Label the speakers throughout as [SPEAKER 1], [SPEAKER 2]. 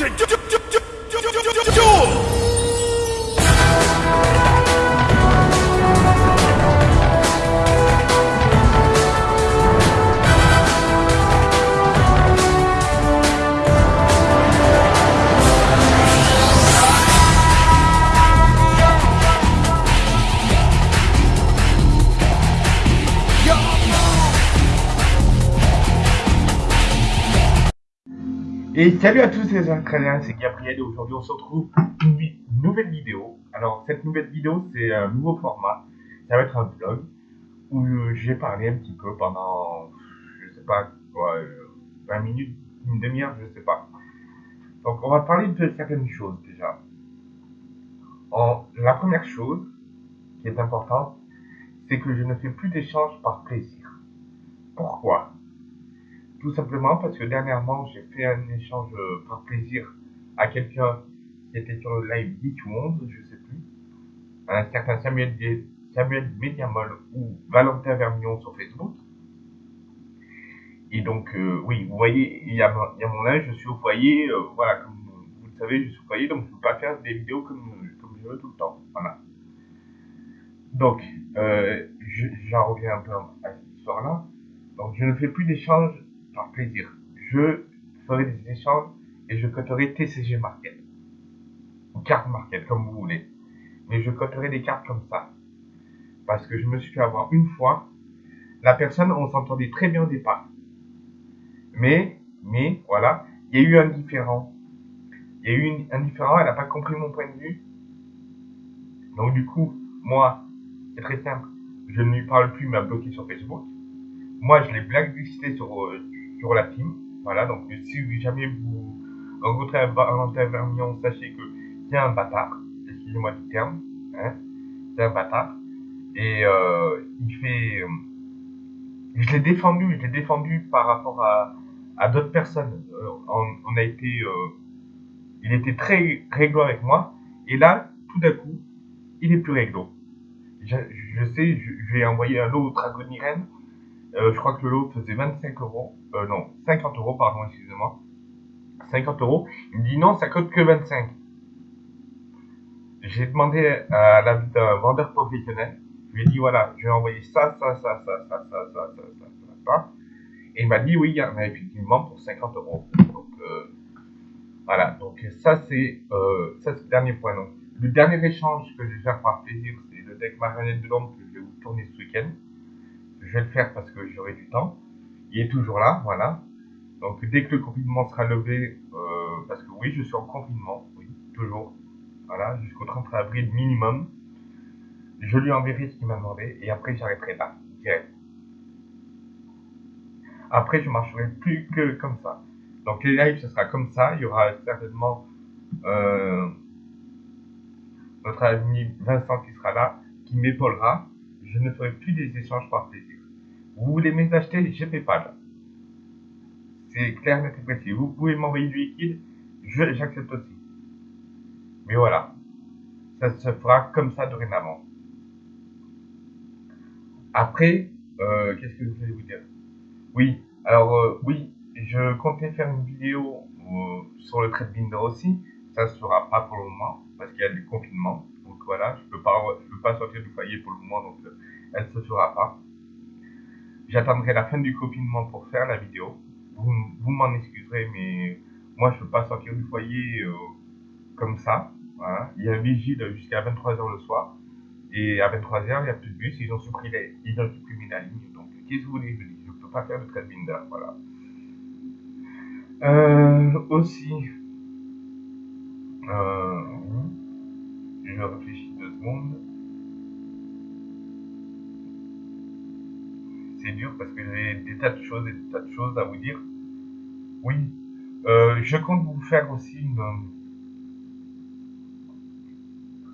[SPEAKER 1] to do, do, do, do,
[SPEAKER 2] Et salut à tous les Ukrainiens, c'est Gabriel et aujourd'hui on se retrouve pour une nouvelle vidéo. Alors cette nouvelle vidéo c'est un nouveau format, ça va être un vlog où j'ai parlé un petit peu pendant, je sais pas quoi, 20 minutes, une demi-heure, je sais pas. Donc on va parler de certaines choses déjà. La première chose qui est importante, c'est que je ne fais plus d'échanges par plaisir. Pourquoi? Tout simplement parce que dernièrement, j'ai fait un échange par plaisir à quelqu'un qui était sur le live Geek Monde, je sais plus, un certain Samuel, Samuel Mediamol ou Valentin Vermillon sur Facebook. Et donc, euh, oui, vous voyez, il y, a, il y a mon âge, je suis au foyer, euh, voilà, comme vous le savez, je suis au foyer, donc je ne peux pas faire des vidéos comme, comme je veux tout le temps. Voilà. Donc, euh, j'en reviens un peu à cette histoire-là. Donc, je ne fais plus d'échanges par plaisir. Je ferai des échanges et je coterai TCG Market. Ou carte Market, comme vous voulez. Mais je coterai des cartes comme ça. Parce que je me suis fait avoir une fois. La personne, on s'entendait très bien au départ. Mais, mais, voilà, il y a eu un différent. Il y a eu un différent, elle n'a pas compris mon point de vue. Donc du coup, moi, c'est très simple. Je ne lui parle plus, il m'a bloqué sur Facebook. Moi, je l'ai blacklisté sur, euh, sur la team. Voilà, donc si jamais vous rencontrez un Vermillon, sachez que c'est un bâtard. Excusez-moi du terme. Hein, c'est un bâtard. Et euh, il fait... Euh, je l'ai défendu, je l'ai défendu par rapport à, à d'autres personnes. Euh, on, a été... Il était très réglo avec moi. Et là, tout d'un coup, il est plus réglo. Je, sais, je, vais envoyer un lot Dragonirène euh, je crois que le lot faisait 25 euros. Euh, non, 50 euros, pardon, excusez-moi. 50 euros. Il me dit non, ça coûte que 25. J'ai demandé à la d'un vendeur professionnel. Je lui ai dit voilà, je vais envoyer ça, ça, ça, ça, ça, ça, ça, ça, ça, ça, ça. Et il m'a dit oui, il y en a effectivement pour 50 euros. Donc euh, voilà, donc ça c'est euh, ça c'est le dernier point. Donc, le dernier échange que je vais faire par plaisir, c'est le deck marionnette de l'ombre que je vais vous tourner ce week-end je vais le faire parce que j'aurai du temps. Il est toujours là, voilà. Donc dès que le confinement sera levé, euh, parce que oui, je suis en confinement, oui, toujours, voilà, jusqu'au 30 avril minimum, je lui enverrai ce qu'il m'a demandé et après j'arrêterai là, direct. Après, je marcherai plus que comme ça. Donc les lives, ce sera comme ça. Il y aura certainement euh, notre ami Vincent qui sera là, qui m'épaulera. Je ne ferai plus des échanges par plaisir. Vous voulez mes acheter fais pas C'est clair, net et précis. Vous pouvez m'envoyer du liquide, j'accepte aussi. Mais voilà, ça se fera comme ça dorénavant. Après, euh, qu'est-ce que je voulais vous dire? Oui, alors euh, oui, je comptais faire une vidéo euh, sur le trade binder aussi. Ça se fera pas pour le moment parce qu'il y a du confinement. Donc voilà, je peux pas, je peux pas sortir du foyer pour le moment, donc elle se fera pas. J'attendrai la fin du confinement pour faire la vidéo. Vous, m'en excuserez, mais moi, je peux pas sortir du foyer euh, comme ça. Voilà. Il y a vigile jusqu'à 23h le soir. Et à 23h, il n'y a plus de bus. Ils ont supprimé, ils ont supprimé la ligne. Donc, qu'est-ce que vous voulez Je ne peux pas faire de trade binder. Voilà. Euh, aussi, euh, je réfléchis deux secondes. C'est dur parce que j'ai des tas de choses et des tas de choses à vous dire. Oui, euh, je compte vous faire aussi.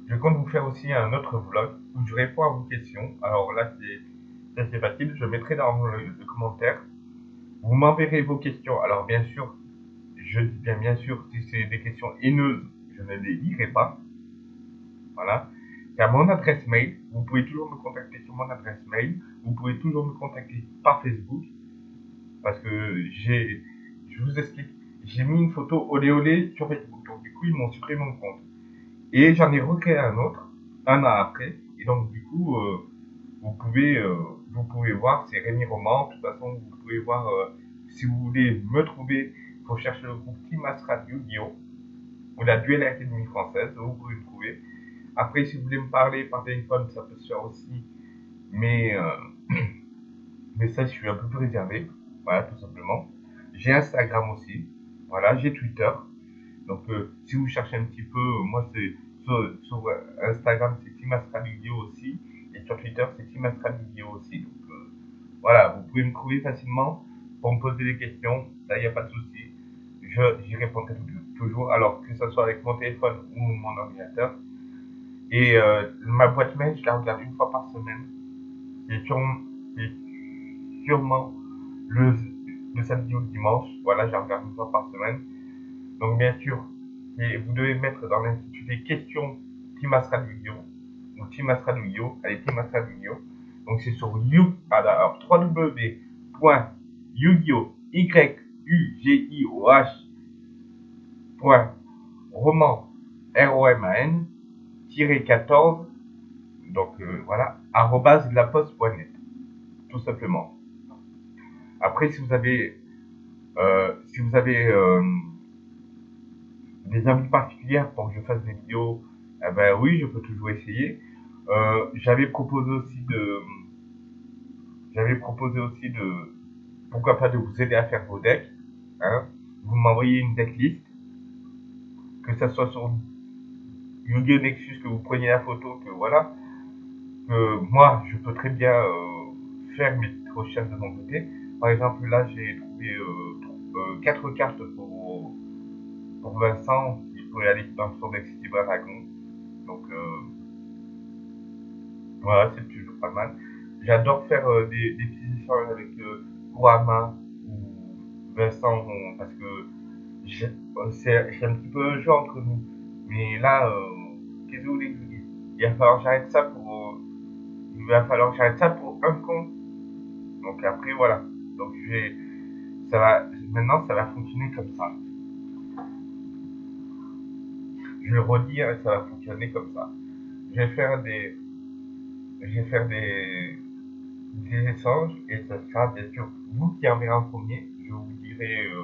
[SPEAKER 2] Je compte vous faire aussi un autre vlog où je réponds à vos questions. Alors là, c'est assez facile. Je mettrai dans le, commentaire. Vous m'enverrez vos questions. Alors bien sûr, je dis bien bien sûr, si c'est des questions haineuses, je ne les lirai pas. Voilà à mon adresse mail. Vous pouvez toujours me contacter sur mon adresse mail. Vous pouvez toujours me contacter par Facebook. Parce que j'ai, je vous explique, j'ai mis une photo olé olé sur Facebook. Donc du coup, ils m'ont supprimé mon compte. Et j'en ai recréé un autre, un an après. Et donc du coup, euh, vous pouvez euh, vous pouvez voir, c'est Rémi Roman. De toute façon, vous pouvez voir, euh, si vous voulez me trouver, il faut chercher le groupe Team Astra Yu-Gi-Oh! ou la Duel Academy française, vous pouvez me trouver. Après, si vous voulez me parler par téléphone, ça peut se faire aussi. Mais, mais ça, je suis un peu plus réservé. Voilà, tout simplement. J'ai Instagram aussi. Voilà, j'ai Twitter. Donc, euh, si vous cherchez un petit peu, euh, moi, c'est sur, Instagram, c'est Team aussi. Et sur Twitter, c'est Team aussi. Donc, euh, voilà, vous pouvez me trouver facilement pour me poser des questions. Là, il n'y a pas de souci. J'y répondrai toujours. Alors, que ce soit avec mon téléphone ou mon ordinateur. Et ma boîte mail, je la regarde une fois par semaine. Et sûrement le, le samedi ou le dimanche. Voilà, je regarde une fois par semaine. Donc, bien sûr, et vous devez mettre dans l'intitulé question Team Astral yu ou Team Allez, Team Donc, c'est sur you, alors www.yu-gi-oh, y u g i o h roman r o m 14 donc euh, voilà arrobase de la poste.net tout simplement après, si vous avez, euh, si vous avez euh, des envies particulières pour que je fasse des vidéos, eh ben oui, je peux toujours essayer. Euh, j'avais proposé aussi de, j'avais proposé aussi de, pourquoi pas de vous aider à faire vos decks. Hein. Vous m'envoyez une decklist, que ça soit sur Yu-Gi-Oh Nexus, que vous preniez la photo, que voilà. Que moi, je peux très bien faire mes recherches de mon côté. Par exemple, là, j'ai trouvé euh, 4 euh, cartes pour, pour Vincent. Il pourrait aller dans son deck City Dragon. Donc, euh, voilà, c'est toujours pas mal. J'adore faire euh, des, des, petits échanges avec euh, ou Vincent parce que c'est un petit peu un jeu entre nous. Mais là, qu'est-ce que vous voulez que je vous dise? Il va falloir que j'arrête ça pour. il va falloir que j'arrête ça pour un compte. Donc après, voilà. Donc je vais, ça va, maintenant ça va fonctionner comme ça. Je vais redire et ça va fonctionner comme ça. Je vais faire des, je vais faire des, des échanges et ça sera bien sûr vous qui enverrez en premier. Je vous dirai euh,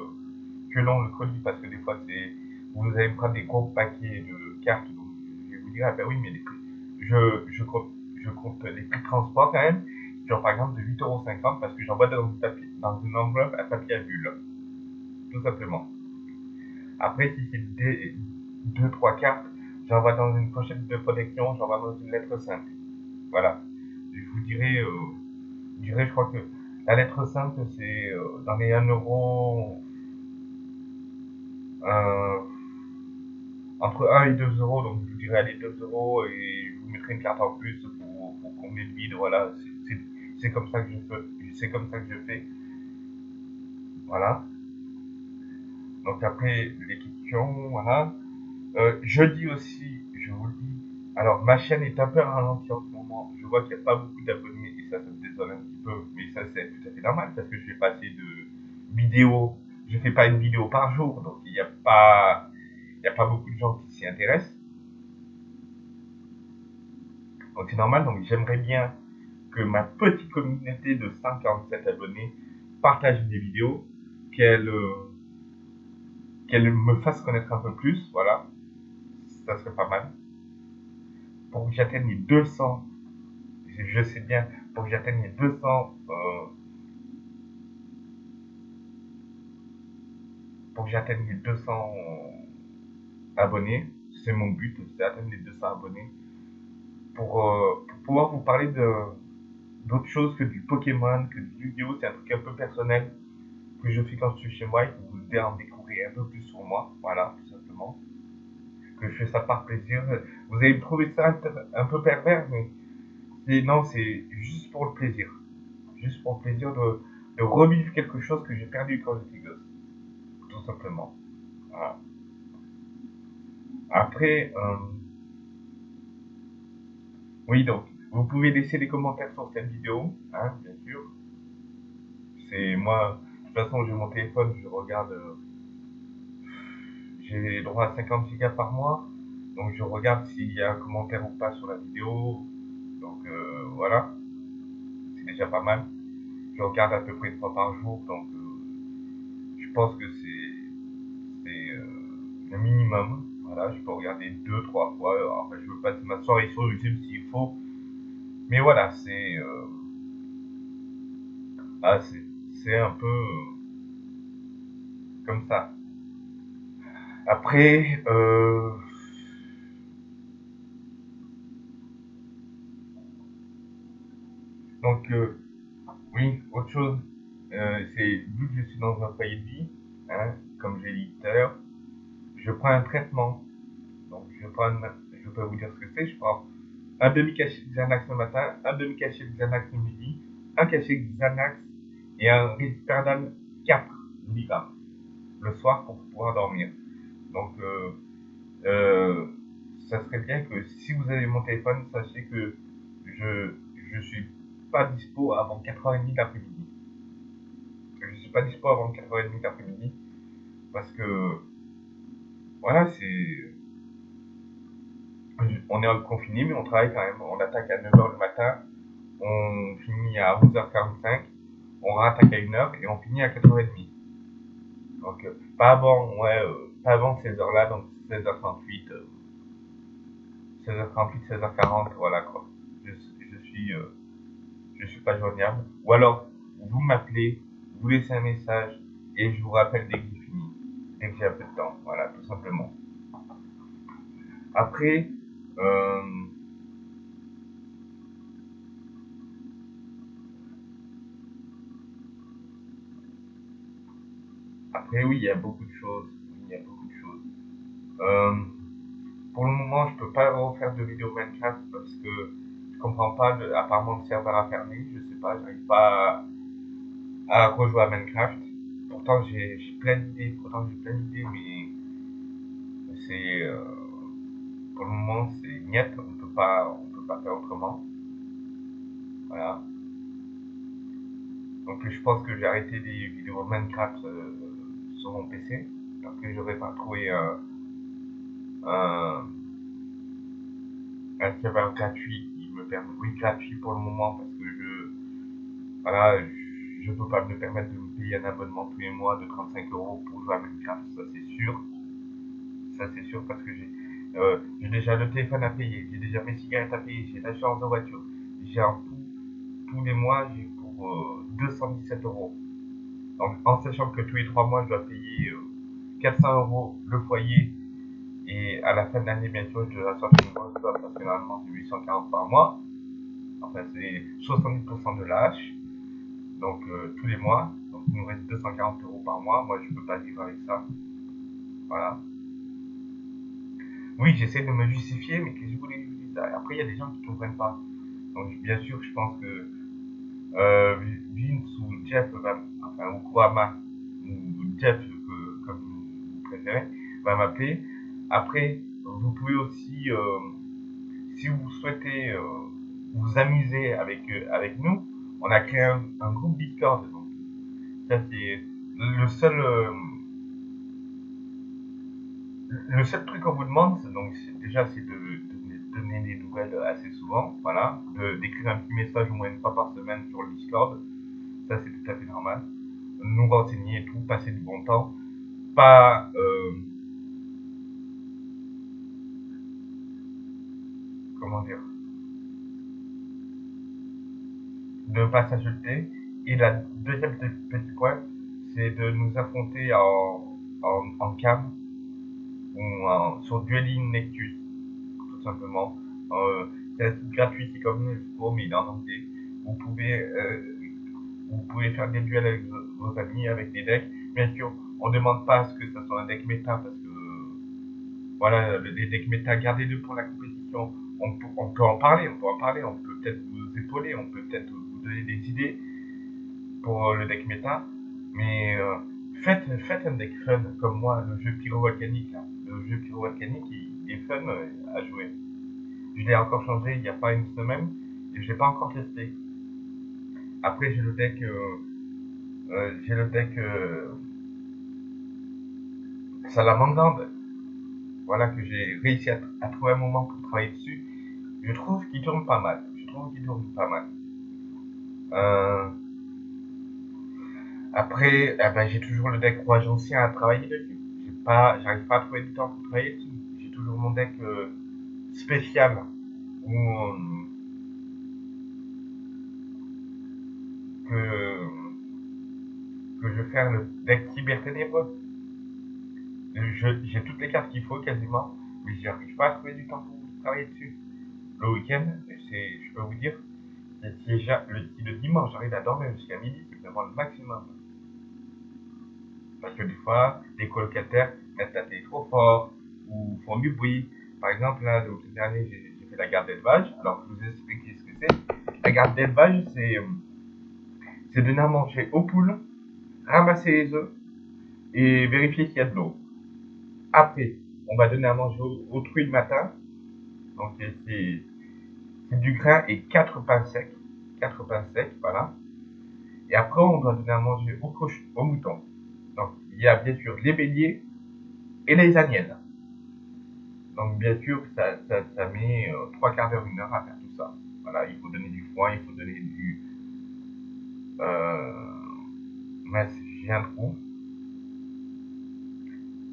[SPEAKER 2] que l'on le colis parce que des fois c'est, vous allez prendre des gros paquets de cartes. Donc je vous dire, ah ben oui, mais les prix, je, je compte, je compte les prix de transport quand même genre par exemple de 8,50€ parce que j'envoie dans, dans une enveloppe à papier à bulle. Tout simplement. Après, si c'est 2-3 cartes, j'envoie dans une pochette de protection, j'envoie dans une lettre simple. Voilà. Je vous dirais, euh, je je crois que la lettre simple, c'est euh, dans les 1 euro, euh, entre 1 et 2 euros, donc je dirais allez 2 euros et je vous mettrai une carte en plus pour, pour combler le vide, voilà, c'est comme ça que je fais. C'est comme ça que je fais. Voilà. Donc après les questions, voilà. Euh, je dis aussi, je vous le dis. Alors ma chaîne est un peu ralentie en ce moment. Je vois qu'il n'y a pas beaucoup d'abonnés et ça, ça me désole un petit peu. Mais ça c'est tout à fait normal parce que je fais pas assez de vidéos. Je fais pas une vidéo par jour, donc il n'y a pas, il a pas beaucoup de gens qui s'y intéressent. Donc c'est normal. Donc j'aimerais bien que ma petite communauté de 147 abonnés partage des vidéos, qu'elle euh, qu'elle me fasse connaître un peu plus, voilà, ça serait pas mal. Pour que j'atteigne les 200, je sais bien, pour que j'atteigne les 200, euh, pour que j'atteigne les 200 abonnés, c'est mon but, c'est d'atteindre les 200 abonnés, pour, euh, pour pouvoir vous parler d'autres choses que du Pokémon, que du Yu-Gi-Oh! C'est un truc un peu personnel que je fais quand je suis chez moi et que vous devez en découvrir un peu plus sur moi. Voilà, tout simplement. Que je fais ça par plaisir. Vous allez trouver ça un peu pervers, mais non, c'est juste pour le plaisir. Juste pour le plaisir de, de revivre quelque chose que j'ai perdu quand j'étais gosse. Tout simplement. Voilà. Après, euh... oui, donc, vous pouvez laisser des commentaires sur cette vidéo, hein, bien sûr. C'est moi, de toute façon, j'ai mon téléphone, je regarde, euh, j'ai droit à 50 gigas par mois. Donc je regarde s'il y a un commentaire ou pas sur la vidéo. Donc euh, voilà, c'est déjà pas mal. Je regarde à peu près fois par jour, donc je pense que c'est le minimum. Voilà, je peux regarder deux, trois fois. Enfin, je veux pas ma soirée sur YouTube s'il faut. Mais voilà, c'est ah, c'est un peu comme ça. Après, euh, donc, euh, oui, autre chose, euh, c'est vu que je suis dans un foyer de vie, hein, comme j'ai dit tout à l'heure, je prends un traitement. Donc, je prends, je peux vous dire ce que c'est, je prends un demi-cachet de Xanax le matin, un demi-cachet de Xanax le midi, un cachet de Xanax et un risperdal 4 mg le soir pour pouvoir dormir. Donc, euh, euh, ça serait bien que si vous avez mon téléphone, sachez que je je suis pas dispo avant 4h30 d'après-midi. Je suis pas dispo avant 4h30 d'après-midi parce que voilà, c'est on est confiné mais on travaille quand même. On attaque à 9h le matin, on finit à 11h45, on rattaque à 1h et on finit à 4h30. Donc euh, pas avant, ouais, euh, pas avant ces heures-là, donc 16h38, 16h38, 16h40, voilà quoi. Je, je suis, euh, je suis pas joignable. Ou alors, vous m'appelez, vous laissez un message et je vous rappelle dès que dès que j'ai un peu de temps, voilà, tout simplement. Après, euh, après oui, il y a beaucoup de choses il y a beaucoup de choses. Euh, pour le moment, je peux pas refaire de vidéo Minecraft parce que je comprends pas, de, apparemment le serveur a fermé, je sais pas, j'arrive pas à, rejouer à Minecraft. Pourtant, j'ai plein d'idées, pourtant j'ai plein d'idées, mais c'est, euh, pour le moment, c'est net, on peut pas, on peut pas faire autrement. Voilà. Donc je pense que j'ai arrêté des vidéos Minecraft euh, sur mon PC parce que j'aurais pas trouvé un, un, serveur gratuit qui me permet, oui gratuit pour le moment parce que je, voilà, je, je peux pas me permettre de un abonnement tous les mois de 35 euros pour jouer à Minecraft, ça c'est sûr, ça c'est sûr parce que j'ai euh, j'ai déjà le téléphone à payer, j'ai déjà mes cigarettes à payer, j'ai l'assurance de voiture, j'ai un tout, tous les mois j'ai pour euh, 217 euros. Donc en sachant que tous les trois mois je dois payer euh, 400 euros le foyer. Et à la fin de l'année, bien sûr, je dois sortir une grosse parce que normalement c'est 840 par mois. Enfin, c'est 70% de l'âge. Donc, euh, tous les mois. Il nous reste 240 euros par mois. Moi, je peux pas vivre avec ça. Voilà. Oui, j'essaie de me justifier, mais que je voulais ça. Après, il y a des gens qui comprennent pas. Donc, bien sûr, je pense que euh, Vince ou Jeff, enfin, ou Kurama, ou Jeff, va m'appeler. Après, vous pouvez aussi, euh, si vous souhaitez euh, vous amuser avec, euh, avec nous, on a créé un, groupe Discord. C'est le seul. le seul truc qu'on vous demande, donc déjà, c'est de, donner des nouvelles assez souvent, voilà, d'écrire un petit message au moins une fois par semaine sur le Discord, ça c'est tout à fait normal, nous renseigner et tout, passer du bon temps, pas euh, comment dire? De pas s'ajouter et la deuxième petit point c'est de nous affronter en, en, en cam ou en, sur Dueling Nectus tout simplement. Euh, c'est gratuit c'est comme le mais il en anglais. Vous pouvez euh, vous pouvez faire des duels avec vos amis avec des decks. Bien sûr on demande pas à ce que ça soit un deck méta parce que voilà, les decks méta, gardez-le pour la compétition. On peut, on peut, en parler, on peut en parler, on peut peut-être vous épauler, on peut peut-être vous donner des idées pour le deck méta, mais euh, faites, faites un deck fun comme moi, le jeu pyro-volcanique. Le jeu pyro-volcanique, il, est fun euh, à jouer. Je l'ai encore changé il n'y a pas une semaine et je l'ai pas encore testé. Après, j'ai le deck, euh, euh j'ai le deck euh, Salamandre, voilà, que j'ai réussi à, trouver un moment pour travailler dessus, je trouve qu'il tourne pas mal. Je trouve qu'il tourne pas mal. Euh, après, eh ben, j'ai toujours le deck rouge ancien à travailler dessus. J'ai pas, j'arrive pas à trouver du temps pour travailler dessus. J'ai toujours mon deck euh, spécial où euh, que que je vais faire le deck cyber ténébreux. J'ai toutes les cartes qu'il faut quasiment, mais j'arrive pas à trouver du temps pour travailler dessus. Le week-end, c'est, je peux vous dire, le, si le dimanche j'arrive à dormir jusqu'à midi, c'est vraiment le maximum. Parce que des fois, les colocataires mettent la télé trop fort ou font du bruit. Par exemple, là, le week dernier, j'ai fait la garde d'élevage. Alors, je vous explique ce que c'est. La garde d'élevage, c'est euh, c'est donner à manger aux poules, ramasser les œufs et vérifier qu'il y a de l'eau. Après, on va donner à manger aux, truies le matin. Donc, c'est du grain et 4 pains secs. 4 pains secs, voilà. Et après, on doit donner à manger aux, aux moutons. Il y a bien sûr les béliers et les agnelles. Donc, bien sûr, ça, ça, met euh, trois quarts d'heure, une heure à faire tout ça. Voilà, il faut donner du foin, il faut donner du... Euh... Mais j'ai un trou.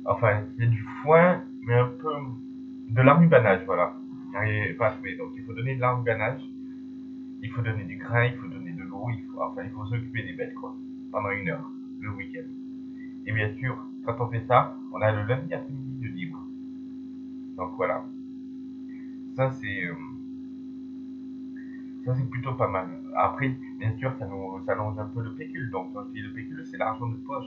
[SPEAKER 2] Enfin, c'est du foin, mais un peu de l'armubanage, voilà. Pas à trouver. Donc, il faut donner de l'armubanage. Il faut donner du grain, il faut donner de l'eau, il faut, enfin, il faut s'occuper des bêtes, quoi. Pendant une heure, le week-end. Et bien sûr, quand on fait ça, on a le lundi après-midi de libre. Donc voilà. Ça c'est euh, ça c'est plutôt pas mal. Après, bien sûr, ça nous allonge un peu le pécule. Donc le pécule, c'est l'argent de poche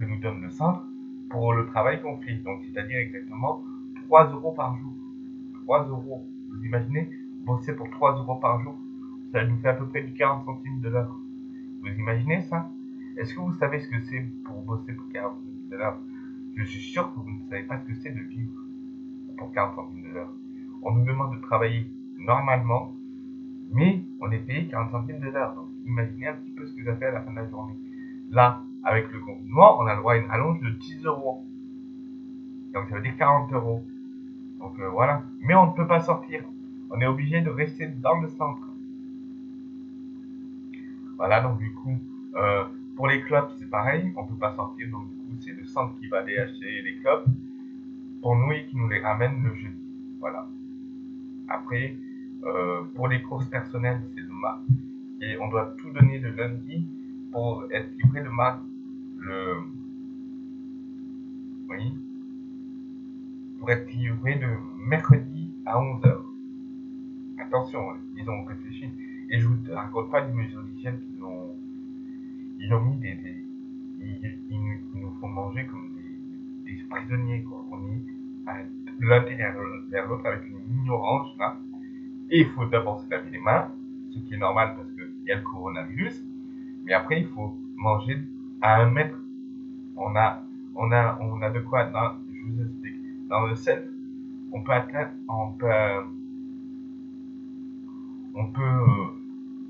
[SPEAKER 2] que nous donne le centre pour le travail qu'on fait. Donc c'est-à-dire exactement 3 euros par jour. 3 euros. Vous imaginez bosser pour 3 euros par jour Ça nous fait à peu près du 40 centimes de l'heure. Vous imaginez ça? Est-ce que vous savez ce que c'est pour bosser pour 40 centimes de l'heure Je suis sûr que vous ne savez pas ce que c'est de vivre pour 40 centimes de l'heure. On nous demande de travailler normalement, mais on est payé 40 centimes de l'heure. Donc imaginez un petit peu ce que ça fait à la fin de la journée. Là, avec le confinement, on a le droit à une rallonge de 10 euros. Donc ça veut dire 40 euros. Donc euh, voilà. Mais on ne peut pas sortir. On est obligé de rester dans le centre. Voilà, donc du coup, euh, pour les clubs, c'est pareil, on peut pas sortir, donc du coup, c'est le centre qui va aller acheter les clubs pour nous et qui nous les ramène le jeudi. Voilà. Après, euh, pour les courses personnelles, c'est le mardi. Et on doit tout donner le lundi pour être livré le mardi. Le. Oui. Pour être livré le mercredi à 11h. Attention, ils ont réfléchi. Et je vous raconte pas les mesures d'hygiène ils ont mis des, nous, font manger comme des, prisonniers quoi. On est l'un vers l'autre avec une ignorance là. Et il faut d'abord se laver les mains, ce qui est normal parce qu'il y a le coronavirus. Mais après il faut manger à un mètre. On a, on a, on a de quoi. Je vous explique. Dans le self, on peut atteindre, on peut, on peut euh,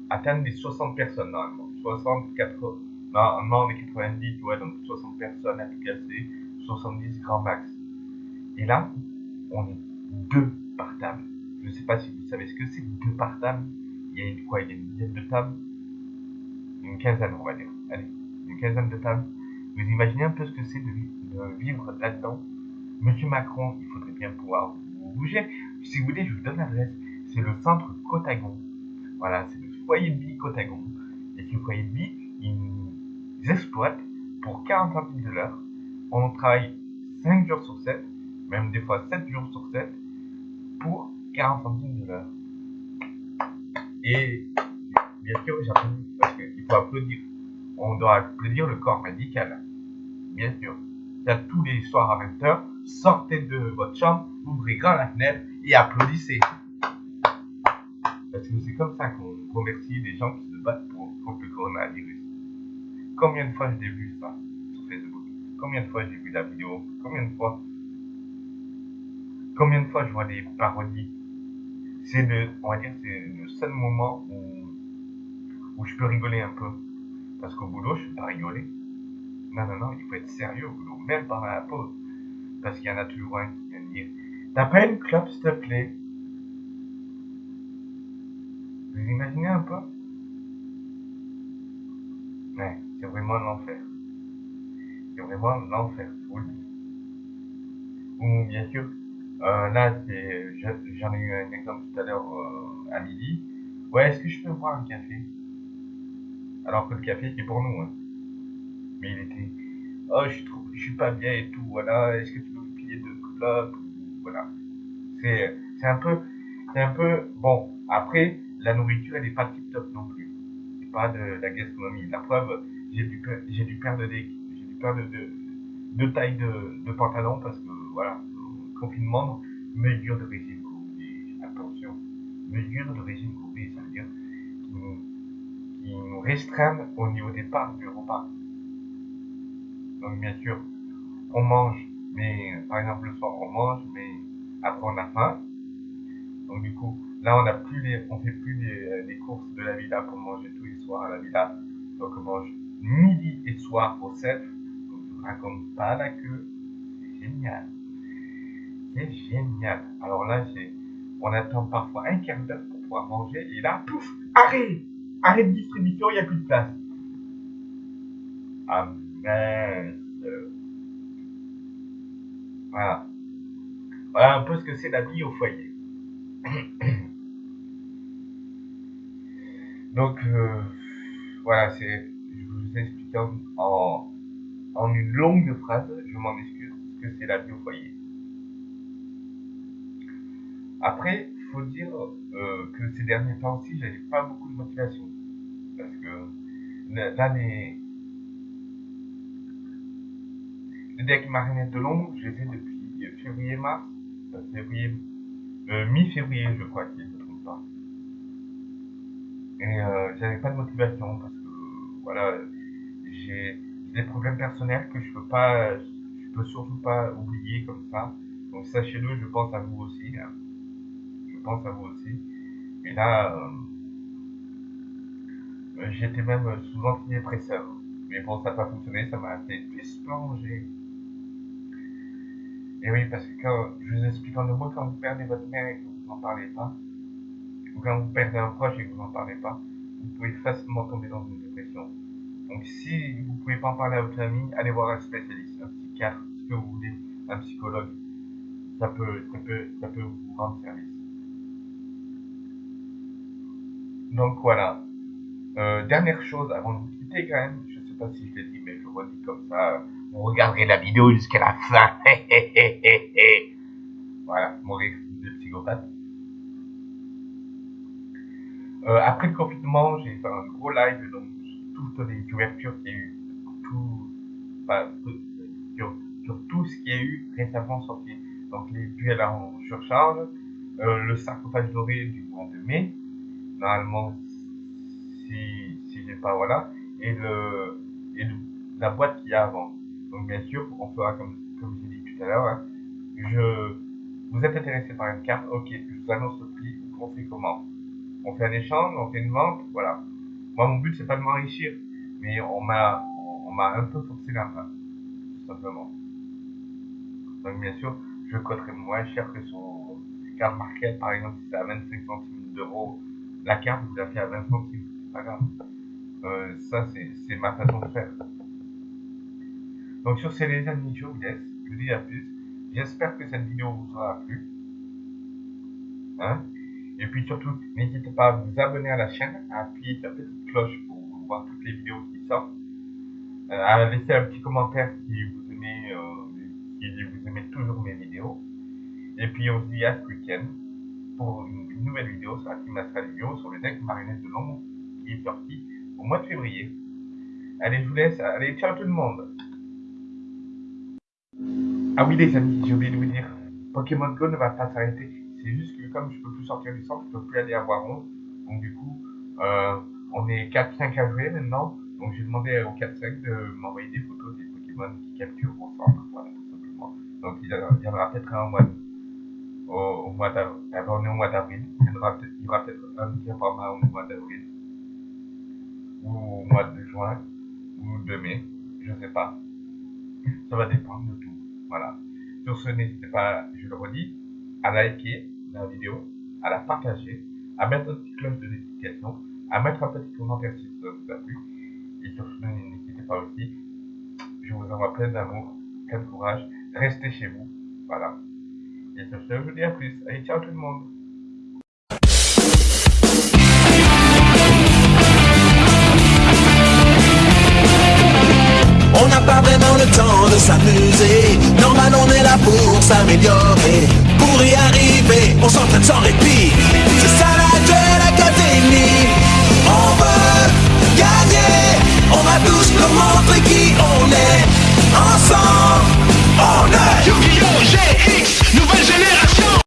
[SPEAKER 2] atteindre les 60 personnes normalement. 60, 80, non, on est 90, tu vois, donc 60 personnes à tout casser, 70 grand max. Et là, on est deux par table. Je ne sais pas si vous savez ce que c'est, deux par table. Il y a une, quoi, il y a une dizaine de tables? Une quinzaine, on va dire. Allez, une quinzaine de tables. Vous imaginez un peu ce que c'est de, vivre là-dedans? Monsieur Macron, il faudrait bien pouvoir vous bouger. Si vous voulez, je vous donne l'adresse. C'est le centre Cotagon. Voilà, c'est le foyer vie Cotagon. De vie, ils exploitent pour 40 centimes de l'heure. On travaille 5 jours sur 7, même des fois 7 jours sur 7, pour 40 centimes de l'heure. Et bien sûr, j'applaudis parce qu'il faut applaudir. On doit applaudir le corps médical. Bien sûr. Il y a tous les soirs à 20h, sortez de votre chambre, ouvrez grand la fenêtre et applaudissez. Parce que c'est comme ça qu'on remercie les gens qui se battent pour, contre le coronavirus. Combien de fois j'ai vu ça sur Facebook? Combien de fois j'ai vu la vidéo? Combien de fois? Combien de fois je vois des parodies? C'est le, on va dire, c'est le seul moment où, où je peux rigoler un peu. Parce qu'au boulot, je ne peux pas rigoler. Non, non, non, il faut être sérieux au boulot, même pendant la pause. Parce qu'il y en a toujours un qui dire. T'as pas une clope, s'il te plaît? Vous imaginez un peu? Ouais, c'est vraiment l'enfer. C'est vraiment l'enfer, vous le dis. Ou bien sûr, euh, là, c'est, j'en ai eu un exemple tout à l'heure euh, à midi. Ouais, est-ce que je peux boire un café? Alors que le café, c'est pour nous. Hein. Mais il était, oh, je suis, trop, je suis pas bien et tout, voilà, est-ce que tu peux me filer deux clopes Voilà. C'est, c'est un peu, c'est un peu, bon, après, la nourriture, elle n'est pas tip top non plus. C'est pas de, la gastronomie. La preuve, j'ai dû, dû perdre des, j'ai dû perdre de, deux tailles de, pantalon parce que, voilà, confinement, mesure de régime courbé. Attention, mesure de régime courbé, ça veut dire qu'ils nous, nous restreignent au niveau des parts du repas. Donc bien sûr, on mange, mais par exemple le soir on mange, mais après on a faim. Donc du coup, là on a plus les, on fait plus les, les, courses de la villa pour manger tous les soirs à la villa. Donc on mange midi et soir au CEF. Donc je raconte pas la queue. C'est génial. C'est génial. Alors là, on attend parfois un quart d'heure pour pouvoir manger. Et là, pouf, arrêt Arrêt de distribution, il n'y a plus de place. Ah mince. Voilà. Voilà un peu ce que c'est la vie au foyer. Donc, euh, voilà, c'est, vous explique en, en, une longue phrase, je m'en excuse, ce que c'est la vie au foyer. Après, il faut dire euh, que ces derniers temps aussi, j'avais pas beaucoup de motivation. Parce que là, les, les decks marionnettes de l'ombre, je les ai depuis février-mars. Euh, février, euh, mi-février, je crois, si je ne me trompe pas. Et euh, j'avais pas de motivation parce que, voilà, des problèmes personnels que je peux pas, je peux surtout pas oublier comme ça. Donc sachez-le, je pense à vous aussi. Hein pense à vous aussi. Et là, euh, j'étais même sous antidépresseur. Mais bon, ça n'a pas fonctionné, ça m'a fait plonger. Et oui, parce que quand je vous explique en deux mots, quand vous perdez votre mère et que vous n'en parlez pas, ou quand vous perdez un proche et que vous n'en parlez pas, vous pouvez facilement tomber dans une. Donc si vous ne pouvez pas en parler à votre famille, allez voir un spécialiste, un psychiatre, ce que vous voulez, un psychologue. Ça peut, ça peut, ça peut vous rendre service. Donc voilà. Euh, dernière chose, avant de vous quitter quand même, je sais pas si je l'ai dit, mais je le redis comme ça, vous regarderez la vidéo jusqu'à la fin. voilà, mon rire de psychopathe. Euh, après le confinement, j'ai fait un gros live donc toutes les couvertures qu'il y a eu, tout, sur, sur, tout ce qu'il y a eu récemment sorti. Donc les duels en surcharge, euh, le sarcophage doré du mois de mai, normalement, si, si j'ai pas, voilà, et, le, et la boîte qu'il y a avant. Donc, bien sûr, on fera comme, comme j'ai dit tout à l'heure, hein, je, vous êtes intéressé par une carte, ok, je vous annonce le prix, on fait comment? On fait un échange, on fait une vente, voilà. Moi, mon but, c'est pas de m'enrichir, mais on m'a, on m'a un peu forcé la main, tout simplement. Donc, bien sûr, je coterai moins cher que son carte market, par exemple, si c'est à 25 centimes d'euros la carte, vous la fait à 20 centimes. C'est pas grave. Euh, ça, c'est ma façon de faire. Donc, sur ces les amis, je vous laisse. Je vous dis à plus. J'espère que cette vidéo vous aura plu. Hein? Et puis surtout, n'hésitez pas à vous abonner à la chaîne, à appuyer sur la petite cloche pour voir toutes les vidéos qui sortent. Euh, à laisser un petit commentaire si vous aimez, euh, si vous aimez toujours mes vidéos. Et puis on se dit à ce week-end pour une nouvelle vidéo sur la Team Astral sur le deck marionnette de l'ombre qui est sorti au mois de février. Allez, je vous laisse. Allez, ciao tout le monde. Ah oui les amis, j'ai oublié de vous dire, Pokémon Go ne va pas s'arrêter. C'est juste que comme je peux plus sortir du centre, je peux plus aller à Waron. Donc du coup, euh, on est 4-5 à jouer maintenant. Donc j'ai demandé au 4-5 de m'envoyer des photos des Pokémon qui capturent au centre. Voilà, tout simplement. Donc il y en aura peut-être un en mois au, mois d'avril. on est au mois d'avril. Il y aura peut-être un petit format au mois d'avril. Ou au mois de juin. Ou de mai. Je sais pas. Ça va dépendre de tout. Voilà. Sur ce, n'hésitez pas, je le redis, à liker la vidéo, à la partager, à mettre une petite cloche de notification, à mettre un petit commentaire si ça vous a plu. Et surtout, n'hésitez pas aussi. Je vous envoie plein d'amour, plein de courage. Restez chez vous. Voilà. Et sur ce, je vous dis à plus. Allez, ciao tout le monde.
[SPEAKER 3] On n'a pas vraiment le temps de s'amuser Normal on est là pour s'améliorer Pour y arriver, on s'entraîne sans répit C'est ça la de l'académie tous leur montrer qui on est. Ensemble, on est
[SPEAKER 1] Yu-Gi-Oh! GX, nouvelle génération